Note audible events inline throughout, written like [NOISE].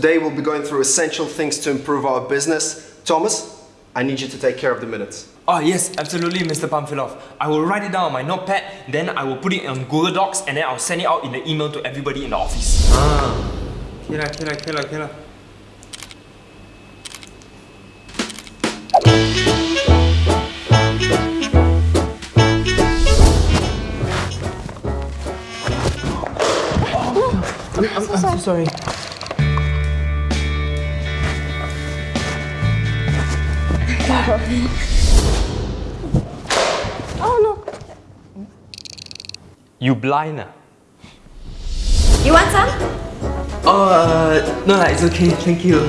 Today we'll be going through essential things to improve our business. Thomas, I need you to take care of the minutes. Oh yes, absolutely, Mr. Pamphilov. I will write it down on my notepad, then I will put it on Google Docs, and then I'll send it out in the email to everybody in the office. Ah, okay lah, okay lah, okay lah, okay lah. I'm, I'm, I'm so sorry. Oh no. You blind ah? You want some? Oh, uh, no it's okay, thank you.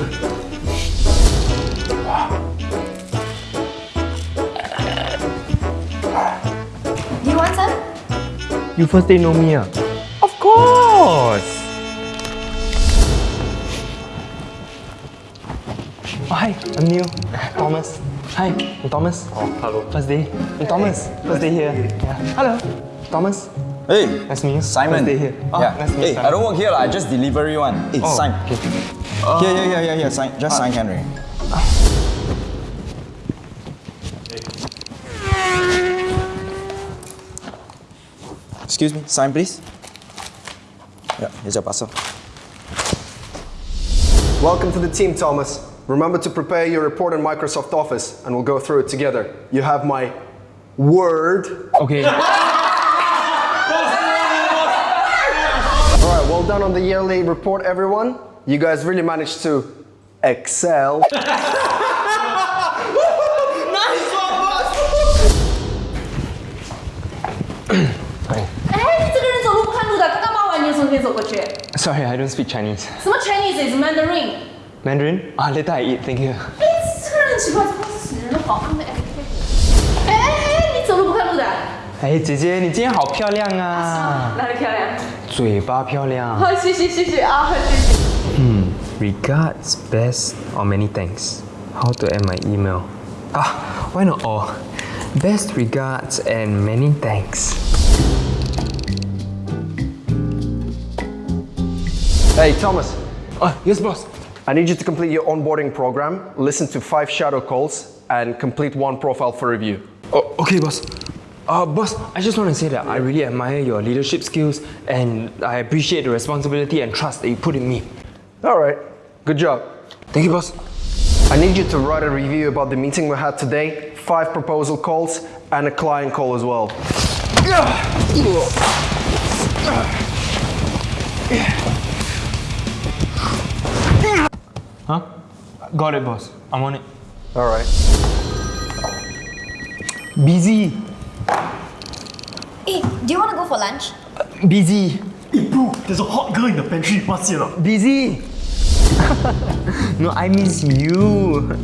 You want some? You first day know me ah? Of course! Oh, hi, I'm Neil. Thomas. Hi, I'm Thomas. Oh, hello. First day. I'm Thomas. First day here. Yeah. Hello. Thomas. Hey, Nice to meet you. Simon. First day here. Oh, yeah. nice to meet hey, you. I don't work here. I just delivery one. Hey, Oh, sign. okay. Here, here, here, here, here. Sign. Just ah. sign, Henry. Excuse me, sign please. Yeah, here's your parcel. Welcome to the team, Thomas. Remember to prepare your report in Microsoft Office and we'll go through it together. You have my word. Okay. [LAUGHS] All right, well done on the yearly report, everyone. You guys really managed to excel. [LAUGHS] Sorry, I don't speak Chinese. 什么 Chinese is Mandarin？Mandarin? Ah, later I eat, thank you. [LAUGHS] 哎，这个人很奇怪，这是死人的好安慰。[LAUGHS] 哎哎哎，你走路不看路的，哎，姐姐，你今天好漂亮啊！哪里漂亮？嘴巴漂亮。好，谢谢谢谢啊，谢谢。 Regards, best, or many thanks. How to end my email? Ah, why not all? Best regards and many thanks. Hey, Thomas, Ah, yes, boss. I need you to complete your onboarding program, listen to five shadow calls, and complete one profile for review. Oh, okay, boss. Uh, boss, I just want to say that I really admire your leadership skills and I appreciate the responsibility and trust that you put in me. All right, good job. Thank you, boss. I need you to write a review about the meeting we had today, five proposal calls, and a client call as well. Huh? Got it, boss. I'm on it. All right. Busy. Eh, do you want to go for lunch? Busy. Hey bro, there's a hot girl in the pantry. What's it? Busy. [LAUGHS] no, I miss you.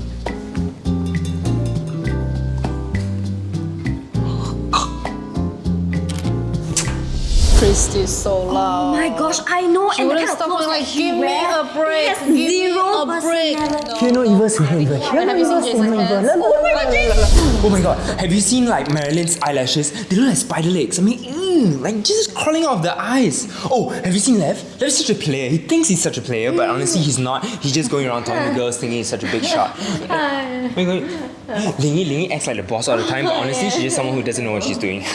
Christy's so loud. Oh my gosh, I know. She and the wouldn't stop going like, give me wear, a break, it has give me zero a break. personality. Here, no evil, here, evil. Here, no Have you evil, seen here, no Jason's evil. hands? Oh my god, Oh my god, have you seen like Marilyn's eyelashes? They look like spider legs. I mean, mm, like just crawling out of the eyes. Oh, have you seen Lev? Lev's such a player. He thinks he's such a player, but honestly, he's not. He's just going around talking to girls thinking he's such a big [LAUGHS] shot. Wait, wait. [GASPS] Lingy, Lingy acts like the boss all the time, but honestly, she's just someone who doesn't know what she's doing. [LAUGHS]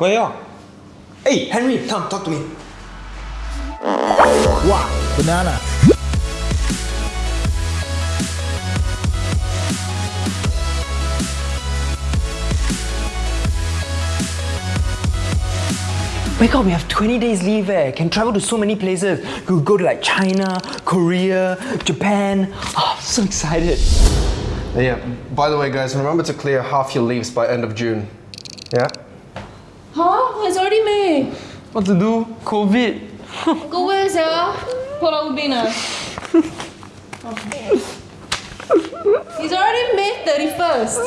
Where are you? Hey, Henry, come, talk to me. Wow, banana. my god, we have 20 days leave eh. Can travel to so many places. Could go to like China, Korea, Japan. Oh, I'm so excited. Yeah, by the way, guys, remember to clear half your leaves by end of June. Yeah? Huh? It's already May. What to do? COVID. Go where, sia? Pulau Ubin ah? It's already May 31st.